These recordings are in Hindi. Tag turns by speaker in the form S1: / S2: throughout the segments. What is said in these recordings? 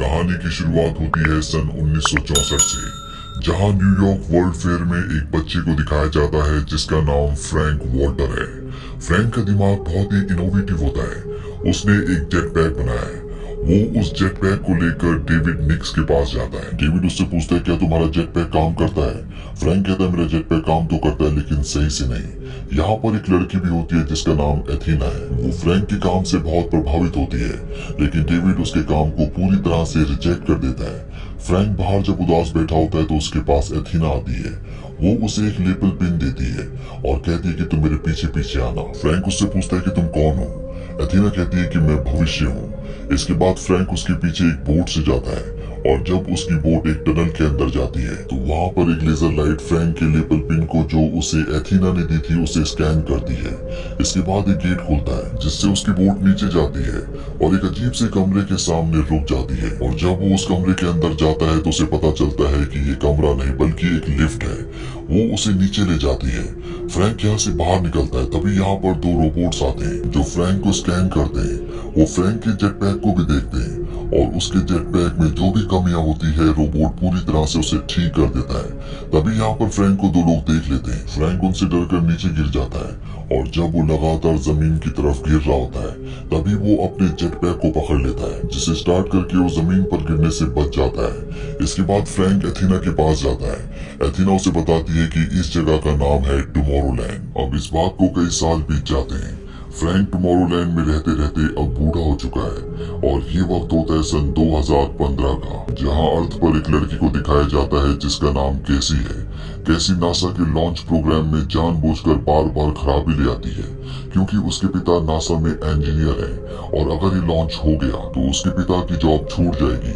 S1: कहानी की शुरुआत होती है सन 1964 से जहाँ न्यूयॉर्क वर्ल्ड फेयर में एक बच्चे को दिखाया जाता है, जिसका नाम फ्रैंक वॉल्टर है। फ्रैंक का दिमाग बहुत ही इनोवेटिव होता है। उसने एक जेट पैक बनाया है। वो उस जेट पैक को लेकर डेविड निक्स के पास जाता है। डेविड उससे पूछता है, क्या तुम्हारा जेट पैक काम करता है? फ्रैंक कहता है, मेरा जेट पैक काम तो करता है, लेकिन सही से नहीं। यहाँ पर एक लड़की भी होती है, जिसका नाम एथीना है। वो फ्रैंक के काम से बहुत प्रभावित होती है, लेकिन डेविड उसके काम को पूरी तरह से रिजेक्ट कर देता है। फ्रैंक बाहर जब उदास बैठा होता है तो उसके पास एथीना आती है। वो उसे एक लेपल पिन देती है और कहती है कि, तुम मेरे पीछे पीछे आना। फ्रैंक उससे पूछता है कि, तुम कौन हो? एथीना कहती है कि मैं भविष्य हूँ। इसके बाद फ्रैंक उसके पीछे एक बोट से जाता है। और जब उसकी बोट एक टनल के अंदर जाती है तो वहाँ पर एक लेजर लाइट फ्रैंक के लेबल पिन को जो उसे एथीना ने दी थी, उसे स्कैन करती है। इसके बाद एक गेट खुलता है, जिससे उसकी बोट नीचे जाती है और एक अजीब से कमरे के सामने रुक जाती है। और जब वो उस कमरे के अंदर जाता है तो उसे पता चलता है कि ये कमरा नहीं, बल्कि एक लिफ्ट है। वो उसे नीचे ले जाती है। फ्रैंक यहाँ से बाहर निकलता है, तभी यहाँ पर दो रोबोट्स आते हैं, जो फ्रैंक को स्कैन करते हैं। वो फ्रैंक के जेट पैक को भी देखते हैं। और उसके जेट पैक में जो भी कमियाँ होती है रोबोट पूरी तरह से उसे ठीक कर देता है। तभी यहाँ पर फ्रैंक को दो लोग देख लेते हैं। फ्रैंक उनसे डर कर नीचे गिर जाता है और जब वो लगातार ज़मीन की तरफ़ गिर रहा होता है, तभी वो अपने जेट पैक को पकड़ लेता है, जिसे स्टार्ट करके वो ज़मीन पर गिरने से बच जाता है। इसके बाद फ्रैंक एथीना के पास जाता है। एथीना उसे बताती है कि इस जगह का नाम है टुमारोलैंड। अब इस बात को कई साल बीत जाते हैं। फ्रैंक टुमारोलैंड में रहते रहते अब बूढ़ा हो चुका है और ये वक्त होता है सन 2015 का, जहाँ अर्थ पर एक लड़की को दिखाया जाता है जिसका नाम केसी है। कैसी नासा के लॉन्च प्रोग्राम में जानबूझकर बार बार खराबी ले आती है, क्योंकि उसके पिता नासा में इंजीनियर है और अगर ये लॉन्च हो गया तो उसके पिता की जॉब छूट जाएगी।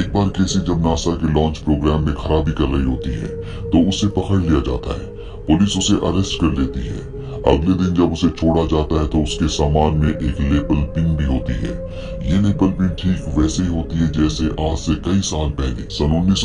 S1: एक बार केसी जब नासा के लॉन्च प्रोग्राम में खराबी कर रही होती है तो उसे पकड़ लिया जाता है। पुलिस उसे अरेस्ट कर लेती है। अगले दिन जब उसे छोड़ा जाता है तो उसके सामान में एक लेबल पिन भी होती है। ये लेबल पिन ठीक वैसे होती है जैसे आज से कई साल पहले, सन उन्नीस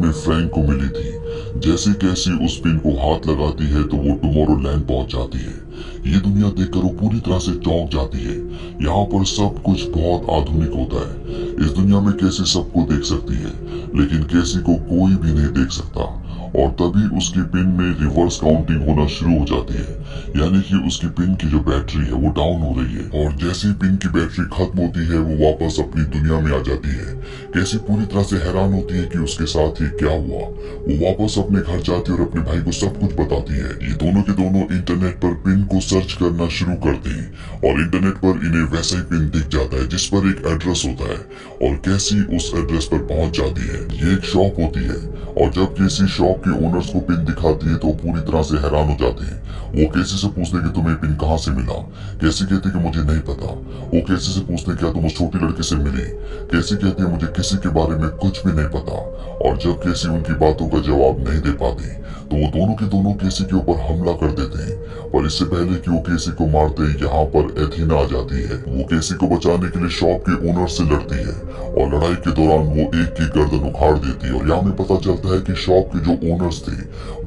S1: में फ्रैंक को मिली थी। जैसे कैसी उस पिन को हाथ लगाती है तो वो टुमारो लैंड पहुँच जाती है। ये दुनिया देखकर वो पूरी तरह से चौंक जाती है। यहाँ पर सब कुछ बहुत आधुनिक होता है। इस दुनिया में कैसे सबको देख सकती है, लेकिन कैसी को कोई भी नहीं देख सकता। और तभी उसकी पिन में रिवर्स काउंटिंग होना शुरू हो जाती है। यानी कि उसकी पिन की जो बैटरी है वो डाउन हो रही है। और जैसे ही पिन की बैटरी खत्म होती है, वो वापस अपनी दुनिया में आ जाती है। कैसी पूरी तरह से हैरान होती है कि उसके साथ ही क्या हुआ? वो वापस अपने घर जाती है और अपने भाई को सब कुछ बताती है। ये दोनों के दोनों इंटरनेट पर पिन को सर्च करना शुरू करते हैं। और इंटरनेट पर इन्हें वैसा ही पिन दिख जाता है, जिस पर एक एड्रेस होता है। और कैसी उस एड्रेस पर पहुँच जाती है, ये एक शॉप होती है। और जब किसी शॉप के ओनर्स को पिन दिखाती है तो पूरी तरह से हैरान हो जाते हैं। वो कैसी से पूछते कि तुम्हें पिन कहाँ से मिला? कैसी कहती कि मुझे नहीं पता? वो कैसी से पूछते क्या तुम उस छोटी लड़की से मिली? कैसी कहती है मुझे किसी के बारे में कुछ भी नहीं पता? और जब कैसी उनकी बातों का जवाब नहीं दे पाती तो वो दोनों के दोनों केसी के ऊपर हमला कर देते हैं? पर इससे पहले कि वो केसी को मारते यहाँ पर एथीना आ जाती है। वो केसी को बचाने के लिए शॉप के ओनर से लड़ती है, और लड़ाई के दौरान वो एक की गर्दन उखाड़ देती है। और यहाँ में पता चलता है कि शॉप के जो ओनर्स थे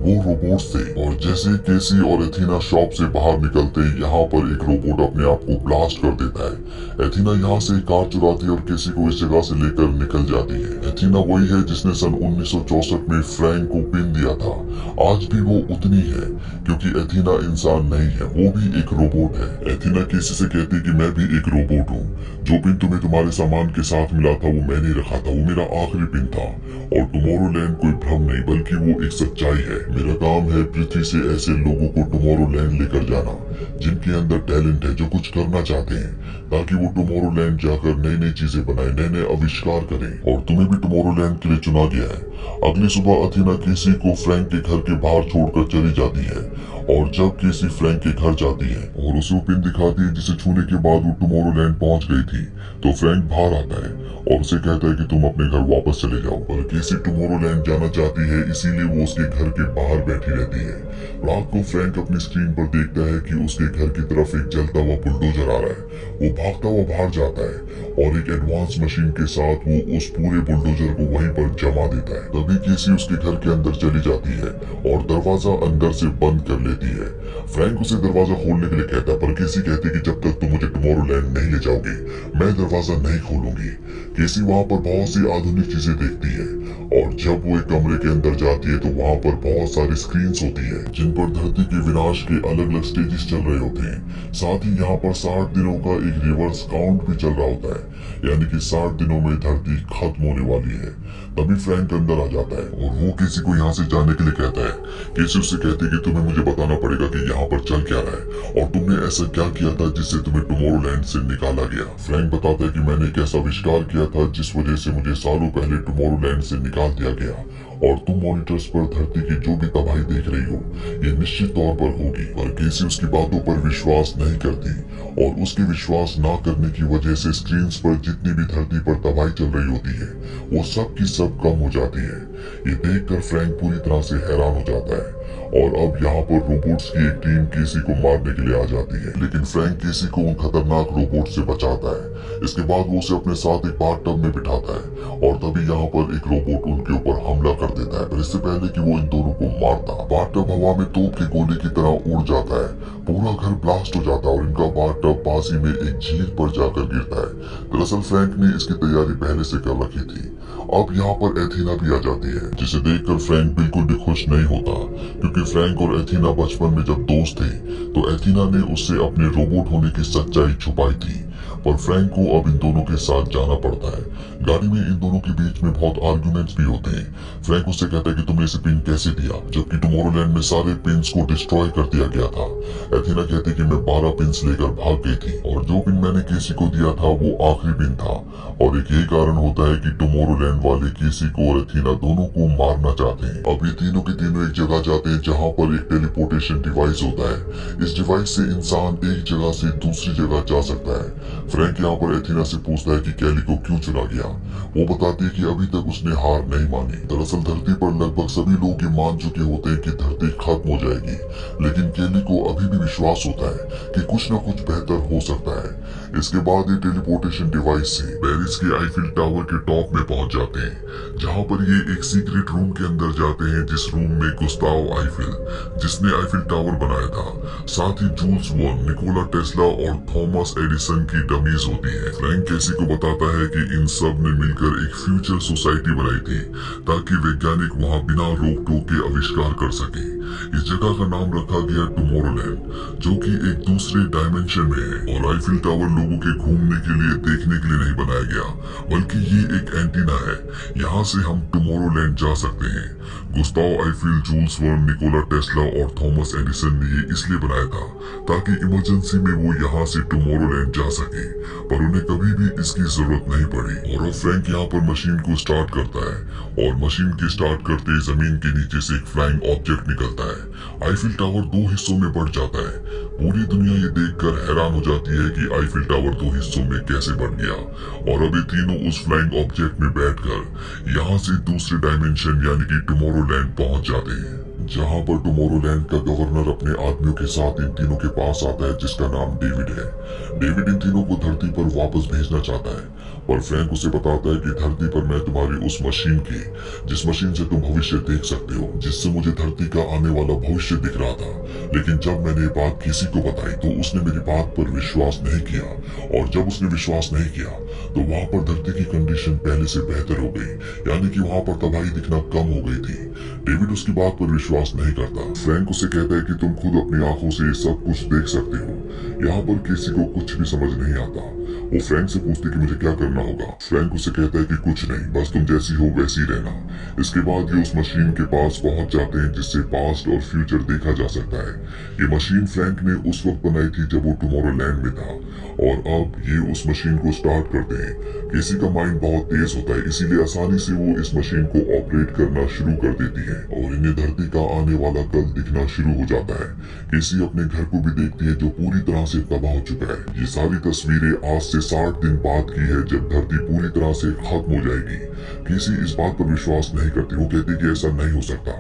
S1: वो रोबोट्स थे और जैसे केसी और एथीना शॉप से बाहर निकलते यहाँ पर एक रोबोट अपने आप को ब्लास्ट कर देता है। एथीना यहाँ से कार चुराती है और केसी को इस जगह से लेकर निकल जाती है। एथीना वही है जिसने सन उन्नीस में फ्रैंक को पिन दिया था। आज भी वो उतनी है, क्योंकि एथीना इंसान नहीं है, वो भी एक रोबोट है। एथीना केसी से कहती कि मैं भी एक रोबोट हूँ। जो पिन तुम्हें तुम्हारे सामान के साथ मिला था, वो मैंने रखा था, वो मेरा आखिरी पिन था। और टुमारो कोई भ्रम नहीं, बल्कि वो एक सच्चाई है। मेरा काम है पृथ्वी से ऐसे लोगों को टुमारो लैंड लेकर जाना, जिनके अंदर टैलेंट है, जो कुछ करना चाहते हैं, ताकि वो टुमारो लैंड जाकर नई नई चीज़ें बनाए नए नए आविष्कार करें। और तुम्हें भी टुमारो लैंड के लिए चुना गया है। अगली सुबह अथीना किसी को फ्रैंक के घर के बाहर छोड़कर चली जाती है। और जब केसी फ्रैंक के घर जाती है और उसे पिन दिखाती है जिसे छूने के बाद वो टुमारो लैंड पहुँच गई थी तो फ्रैंक बाहर आता है और उसे कहता है कि तुम अपने घर वापस चले जाओ। पर केसी टुमारो लैंड जाना चाहती है, इसीलिए वो उसके घर के बाहर बैठी रहती है। रात को फ्रैंक अपनी स्क्रीन पर देखता है कि उसके घर की तरफ़ एक जलता हुआ बुलडोजर आ रहा है। वो भागता हुआ बाहर जाता है और एक एडवांस मशीन के साथ वो उस पूरे बुलडोजर को वहीं पर जमा देता है। तभी केसी उसके घर के अंदर चली जाती है और दरवाज़ा अंदर से बंद कर लेती देती है। फ्रैंक उसे दरवाज़ा खोलने के लिए कहता है पर केसी कहती है कि जब तक तुम मुझे टुमारोलैंड नहीं ले जाओगे, मैं दरवाज़ा नहीं खोलूँगी। केसी वहाँ पर बहुत सी आधुनिक चीज़ें देखती है, और जब वो एक कमरे के अंदर जाती है तो वहाँ पर बहुत सारी स्क्रीन होती है, जिन पर धरती के विनाश के अलग अलग स्टेजेस चल रहे होते हैं। साथ ही यहाँ पर साठ दिनों का एक रिवर्स काउंट भी चल रहा होता है, यानी कि साठ दिनों में धरती खत्म होने वाली है। तभी फ्रैंक अंदर आ जाता है, और वो किसी को यहाँ से जाने के लिए कहता है। किसी उससे कहती है कि तुम्हें मुझे बताना पड़ेगा कि यहाँ पर चल क्या रहा है। और तुमने ऐसा क्या किया था जिससे तुम्हें टुमोरोलैंड से निकाला गया? फ्रैंक बताता है कि मैंने एक ऐसा आविष्कार किया था जिस वजह से मुझे सालों पहले टुमोरोलैंड से निकाल दिया गया। और तुम मॉनिटर्स पर धरती की जो भी तबाही देख रही हो, ये निश्चित तौर पर होगी। पर केसी उसकी बातों पर विश्वास नहीं करती। और उसके विश्वास न करने की वजह से स्क्रीन पर जितनी भी धरती पर तबाही चल रही होती है, वो सब की सब कम हो जाती है। ये देखकर फ्रैंक पूरी तरह से हैरान हो जाता है। और अब यहाँ पर रोबोट्स की एक टीम केसी को मारने के लिए आ जाती है। लेकिन फ्रैंक केसी को उन खतरनाक रोबोट से बचाता है। इसके बाद वो उसे अपने साथ एक बार टब में बिठाता है और तभी यहाँ पर एक रोबोट उनके ऊपर हमला कर देता है। पर इससे पहले कि वो इन दोनों को मारता बाथ टब हवा में तोप की गोली की तरह उड़ जाता है। पूरा घर ब्लास्ट हो जाता है और इनका बाथ टब पासी में एक झील पर जाकर गिरता है। दरअसल फ्रैंक ने इसकी तैयारी पहले से कर रखी थी। अब यहाँ पर एथीना भी आ जाती है, जिसे देखकर फ्रैंक बिल्कुल भी खुश नहीं होता, क्योंकि फ्रैंक और एथीना बचपन में जब दोस्त थे तो एथीना ने उससे अपने रोबोट होने की सच्चाई छुपाई थी। पर फ्रैंक को अब इन दोनों के साथ जाना पड़ता है। गाड़ी में इन दोनों के बीच में बहुत आर्गुमेंट्स भी होते हैं। फ्रैंक उससे कहता है कि तुमने इसे पिन कैसे दिया? जबकि टुमारोलैंड में सारे पिंस को डिस्ट्रॉय कर दिया गया था। एथीना कहती कि मैं बारह पिंस लेकर भाग गई थी और जो पिन मैंने केसी को दिया था, वो आखिरी पिन था। और एक यही कारण होता है कि टुमारोलैंड वाले केसी को और एथीना दोनों को मारना चाहते हैं। अब ये तीनों के तीनों एक जगह जाते हैं जहाँ पर एक टेलीपोर्टेशन डिवाइस होता है। इस डिवाइस से इंसान एक जगह से दूसरी जगह जा सकता है। फ्रैंक यहाँ पर एथीना से पूछता है कि कैली को क्यों चुना गया? वो बताती है कि अभी तक उसने हार नहीं मानी। दरअसल धरती पर लगभग सभी लोग ये मान चुके होते हैं कि धरती खत्म हो जाएगी। लेकिन केली को अभी भी विश्वास होता है कि कुछ न कुछ बेहतर हो सकता है। इसके बाद ये टेलीपोर्टेशन डिवाइस से पेरिस के आईफिल टावर के टॉप में पहुँच जाते हैं, जहाँ पर ये एक सीक्रेट रूम के अंदर जाते हैं, जिस रूम में गुस्ताव आईफिल, जिसने आईफिल टावर बनाया था। साथ ही जूल्स वन, निकोला टेस्ला और थॉमस एडिसन की डमीज होती है। फ्रैंक कैसी को बताता है कि इन सबने मिलकर एक फ्यूचर सोसाइटी बनाई थी, ताकि वैज्ञानिक वहाँ बिना रोक टोक के आविष्कार कर सके। इस जगह का नाम रखा गया टुमोरोलैंड, जो कि एक दूसरे डायमेंशन में है। और आईफिल टावर लोगों के घूमने के लिए, देखने के लिए नहीं बनाया गया, बल्कि ये एक एंटीना है। यहाँ से हम टुमोरोलैंड जा सकते हैं। Gustave Eiffel Jules Verne Nikola Tesla और थॉमस एडिसन ने ये इसलिए बनाया था, ताकि इमरजेंसी में वो यहाँ से टुमोरोलैंड जा सके, पर उन्हें कभी भी इसकी ज़रूरत नहीं पड़ी। और अब फ्रैंक यहाँ पर मशीन को स्टार्ट करता है, और मशीन के स्टार्ट करते ज़मीन के नीचे से एक फ्लाइंग ऑब्जेक्ट निकलता है। आईफिल टावर दो हिस्सों में बढ़ जाता है। पूरी दुनिया ये देखकर हैरान हो जाती है कि आईफिल टावर दो हिस्सों में कैसे बन गया। और अभी तीनों उस फ्लाइंग ऑब्जेक्ट में बैठकर यहाँ से दूसरे डायमेंशन यानी कि टुमारोलैंड पहुँच जाते हैं। जहाँ पर टुमारोलैंड का गवर्नर अपने आदमियों के साथ इन तीनों के पास आता है, जिसका नाम डेविड है। डेविड इन तीनों को धरती पर वापस भेजना चाहता है। पर फ्रैंक उसे बताता है कि धरती पर मैं तुम्हारी उस मशीन की, जिस मशीन से तुम भविष्य देख सकते हो, जिससे मुझे धरती का आने वाला भविष्य दिख रहा था। लेकिन जब मैंने ये बात किसी को बताई तो उसने मेरी बात पर विश्वास नहीं किया। और जब उसने विश्वास नहीं किया तो वहाँ पर धरती की कंडीशन पहले से बेहतर हो गई। यानी कि वहाँ पर तबाही दिखना कम हो गई थी। डेविड उसकी बात पर विश्वास नहीं करता। फ्रैंक उसे कहता है कि तुम खुद अपनी आँखों से सब कुछ देख सकते हो। यहाँ पर किसी को कुछ भी समझ नहीं आता। वो फ्रैंक से पूछती कि मुझे क्या करना होगा। फ्रैंक उसे कहता है कि कुछ नहीं, बस तुम जैसी हो वैसी रहना। इसके बाद ये उस मशीन के पास पहुँच जाते हैं, जिससे पास्ट और फ्यूचर देखा जा सकता है। ये मशीन फ्रैंक ने उस वक्त बनाई थी जब वो टुमारो लैंड में था। और अब ये उस मशीन को स्टार्ट करते हैं। किसी का माइंड बहुत तेज होता है, इसीलिए आसानी से वो इस मशीन को ऑपरेट करना शुरू कर देती है। और इन्हें धरती का आने वाला कल दिखना शुरू हो जाता है। किसी अपने घर को भी देखती है, जो पूरी तरह से तबाह हो चुका है। ये सारी तस्वीरें आज से साठ दिन बाद की है जब धरती पूरी तरह से खत्म हो जाएगी। किसी इस बात पर विश्वास नहीं करती। वो कहती कि ऐसा नहीं हो सकता।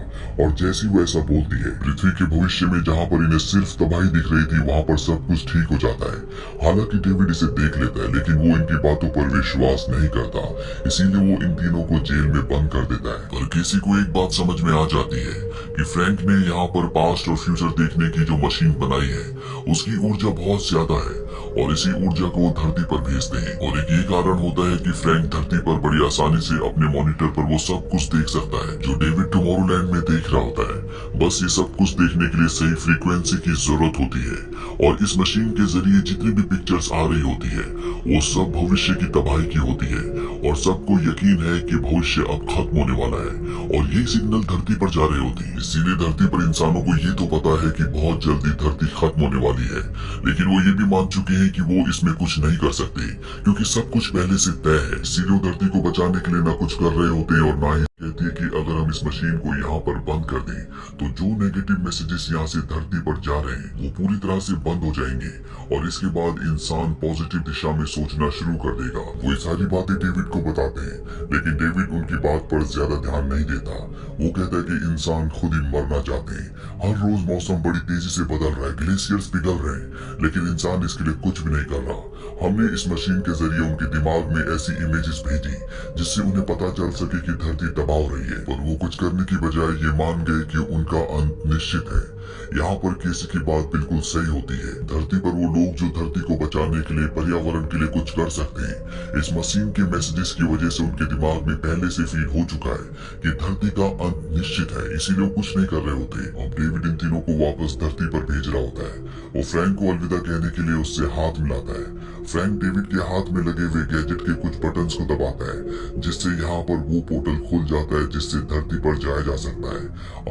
S1: और जैसी वो ऐसा बोलती है, पृथ्वी के भविष्य में जहाँ पर इन्हें सिर्फ़ तबाही दिख रही थी, वहाँ पर सब कुछ ठीक हो जाता है। हालाँकि डेविड इसे देख लेता है, लेकिन वो इनकी बातों पर विश्वास नहीं करता। इसीलिए वो इन तीनों को जेल में बंद कर देता है। पर किसी को एक बात समझ में आ जाती है कि फ्रैंक ने यहाँ पर पास्ट और फ्यूचर देखने की जो मशीन बनाई है, उसकी ऊर्जा बहुत ज़्यादा है। और इसी ऊर्जा को वो धरती पर भेजते हैं। और एक ये कारण होता है कि फ्रैंक धरती पर बड़ी आसानी से अपने मॉनिटर पर वो सब कुछ देख सकता है, जो डेविड टुमारोलैंड में देख रहा होता है। बस ये सब कुछ देखने के लिए सही फ्रीक्वेंसी की ज़रूरत होती है, और इस मशीन के ज़रिए जितनी भी पिक्चर्स आ रही होती है, वो सब भविष्य की तबाही की होती है। और सबको यकीन है कि भविष्य अब खत्म होने वाला है, और ये सिग्नल धरती पर जा रहे होती। है इसीलिए धरती पर इंसानों को ये तो पता है कि बहुत जल्दी धरती खत्म होने वाली है। लेकिन वो ये भी मान चुके हैं कि वो इसमें कुछ नहीं कर सकते, क्योंकि सब कुछ पहले से तय है। सीधे धरती को बचाने के लिए ना कुछ कर रहे होते और ना ही कहती है कि अगर हम इस मशीन को यहाँ पर बंद कर दें तो जो नेगेटिव मैसेजेस यहाँ से धरती पर जा रहे हैं, वो पूरी तरह से बंद हो जाएँगे और इसके बाद इंसान पॉजिटिव दिशा में सोचना शुरू कर देगा। वो ये सारी बातें डेविड को बताते हैं, लेकिन डेविड उनकी बात पर ज़्यादा ध्यान नहीं देता। वो कहता है कि इंसान खुद ही मरना चाहते हैं। हर रोज मौसम बड़ी तेज़ी से बदल रहा है ग्लेशियर्स पिघल रहे हैं, लेकिन इंसान इसके लिए कुछ भी नहीं कर रहा। हमने इस मशीन के ज़रिए उनके दिमाग में ऐसी इमेजेस भेजी, जिससे उन्हें पता चल सके कि धरती हो रही है। पर वो कुछ करने की बजाय ये मान गए कि उनका अंत निश्चित है। यहाँ पर किसी की बात बिल्कुल सही होती है। धरती पर वो लोग जो धरती को बचाने के लिए, पर्यावरण के लिए कुछ कर सकते हैं। इस मशीन के मैसेजेस की वजह से उनके दिमाग में पहले से फील हो चुका है कि धरती का अंत निश्चित है, इसीलिए कुछ नहीं कर रहे होते। अब डेविड इन तीनों को वापस धरती पर भेज रहा होता है वो फ्रैंक को अलविदा कहने के लिए उससे हाथ मिलाता है। फ्रैंक डेविड के हाथ में लगे हुए गैजेट के कुछ बटन्स को दबाता है, जिससे यहाँ पर वो पोर्टल खुल जाता है, जिससे धरती पर जाया जा सकता है।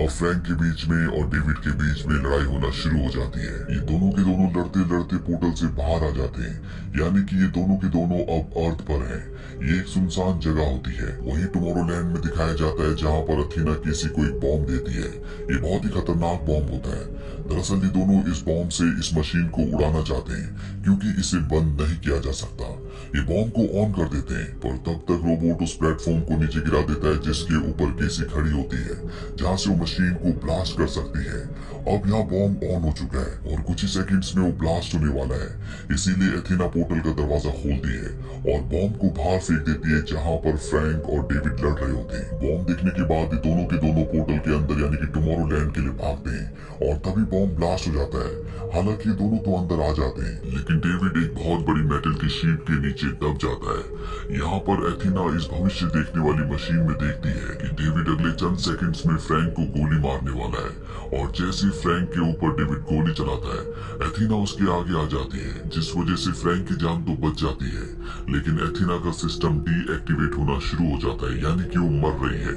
S1: और फ्रैंक के बीच में और डेविड के बीच में लड़ाई होना शुरू हो जाती है। ये दोनों के दोनों लड़ते लड़ते पोर्टल से बाहर आ जाते हैं। यानी कि ये दोनों के दोनों अब अर्थ पर हैं। ये एक सुनसान जगह होती है। वही टुमारोलैंड में दिखाया जाता है, जहाँ पर अथीना किसी को एक बॉम्ब देती है। ये बहुत ही खतरनाक बॉम्ब होता है। दरअसल ये दोनों इस बॉम्ब से इस मशीन को उड़ाना चाहते हैं, क्योंकि इसे बंद नहीं किया जा सकता। ये बॉम्ब को ऑन कर देते हैं, पर तब तक रोबोट उस प्लेटफॉर्म को नीचे गिरा देता है, जिसके ऊपर केसी खड़ी होती है, जहाँ से वो मशीन को ब्लास्ट कर सकती है। अब यहाँ बॉम्ब ऑन हो चुका है, और कुछ ही सेकंड्स में वो ब्लास्ट होने वाला है। इसीलिए एथेना पोर्टल का दरवाज़ा खोलती है, और बॉम्ब को बाहर फेंक देती है, जहाँ पर फ्रैंक और डेविड लड़ रहे होते हैं। बॉम्ब देखने के बाद ये दोनों के दोनों पोर्टल के अंदर, यानी कि टुमारो लैंड के लिए भागते हैं, और तभी बॉम्ब ब्लास्ट हो जाता है। हालाँकि दोनों तो अंदर आ जाते हैं, लेकिन डेविड एक बहुत बड़ी मेटल की शीट के नीचे दब जाता है। यहाँ पर एथीना इस भविष्य देखने वाली मशीन में देखती है कि डेविड अगले चंद सेकंड्स में फ्रैंक को गोली मारने वाला है और जैसे फ्रैंक के ऊपर डेविड गोली चलाता है, एथीना उसके आगे आ जाती है, जिस वजह से फ्रैंक की जान तो बच जाती है। लेकिन एथीना का सिस्टम डीएक्टिवेट होना शुरू हो जाता है, यानी कि वो मर रही है।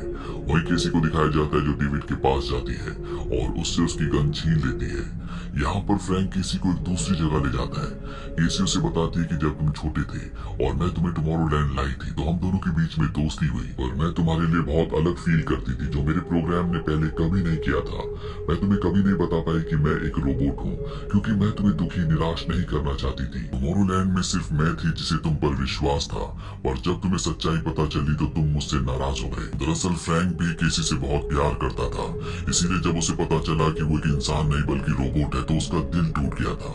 S1: वही किसी को दिखाया जाता है जो डेविड के पास जाती है और उससे उसकी गन छीन लेती है। यहाँ पर फ्रैंक किसी को एक दूसरी जगह ले जाता है। केसी उसे बताती है कि जब तुम छोटे थे और मैं तुम्हें टुमारो लैंड लाई थी। तो हम दोनों के बीच में दोस्ती हुई और मैं तुम्हारे लिए बहुत अलग फील करती थी, जो मेरे प्रोग्राम ने पहले कभी नहीं किया था। मैं तुम्हें कभी नहीं बता पाई कि मैं एक रोबोट हूँ, क्योंकि मैं तुम्हें दुखी, निराश नहीं करना चाहती थी। टुमारो लैंड में सिर्फ़ मैं थी, जिसे तुम पर विश्वास था और जब तुम्हें सच्चाई पता चली तो तुम मुझसे नाराज़ हो गए। दरअसल फ्रैंक भी केसी से बहुत प्यार करता था, इसीलिए जब उसे पता चला कि वो एक इंसान नहीं, बल्कि रोबोट है तो उसका दिल टूट गया था।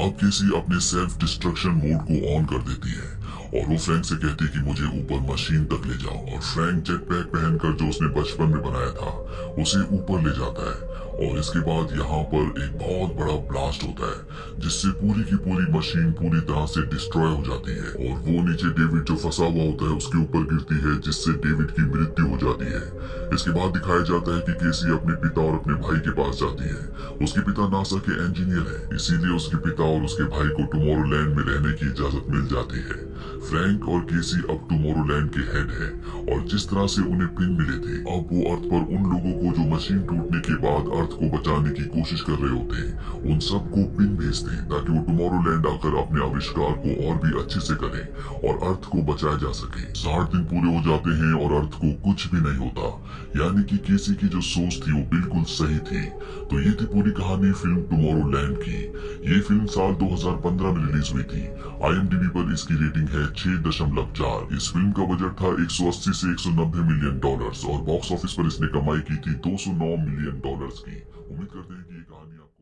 S1: अब केसी अपने सेल्फ डिस्ट्रक्शन मोड को ऑन कर देती है। और वो फ्रैंक से कहती है कि मुझे ऊपर मशीन तक ले जाओ। और फ्रैंक जेट पैक पहनकर जो उसने बचपन में बनाया था, उसे ऊपर ले जाता है। और इसके बाद यहाँ पर एक बहुत बड़ा ब्लास्ट होता है, जिससे पूरी की पूरी मशीन पूरी तरह से डिस्ट्रॉय हो जाती है और वो नीचे डेविड जो फंसा हुआ होता है, उसके ऊपर गिरती है, जिससे डेविड की मृत्यु हो जाती है। इसके बाद दिखाया जाता है कि केसी अपने पिता और अपने भाई के पास जाती है। उसके पिता नासा के इंजीनियर है, इसीलिए उसके पिता और उसके भाई को टुमारो लैंड में रहने की इजाज़त मिल जाती है। फ्रैंक और केसी अब टुमारोलैंड के हेड है, और जिस तरह से उन्हें पिन मिले थे, अब वो अर्थ पर उन लोगों को जो मशीन टूटने के बाद अर्थ को बचाने की कोशिश कर रहे होते हैं। उन सबको पिन भेजते हैं ताकि वो टुमारो लैंड आकर अपने आविष्कार को और भी अच्छे से करें और अर्थ को बचाया जा सके। साठ दिन पूरे हो जाते हैं और अर्थ को कुछ भी नहीं होता। यानी कि केसी की जो सोच थी वो बिल्कुल सही थी। तो ये थी पूरी कहानी फ़िल्म टुमारोलैंड की। ये फ़िल्म साल 2015 में रिलीज़ हुई थी। आईएमडीबी पर इसकी रेटिंग है छह चार। इस फ़िल्म का बजट था 180 से 190 मिलियन डॉलर्स और बॉक्स ऑफ़िस पर इसने कमाई की थी 209 मिलियन डॉलर्स की। उम्मीद करते हैं कि ये कहानी आपको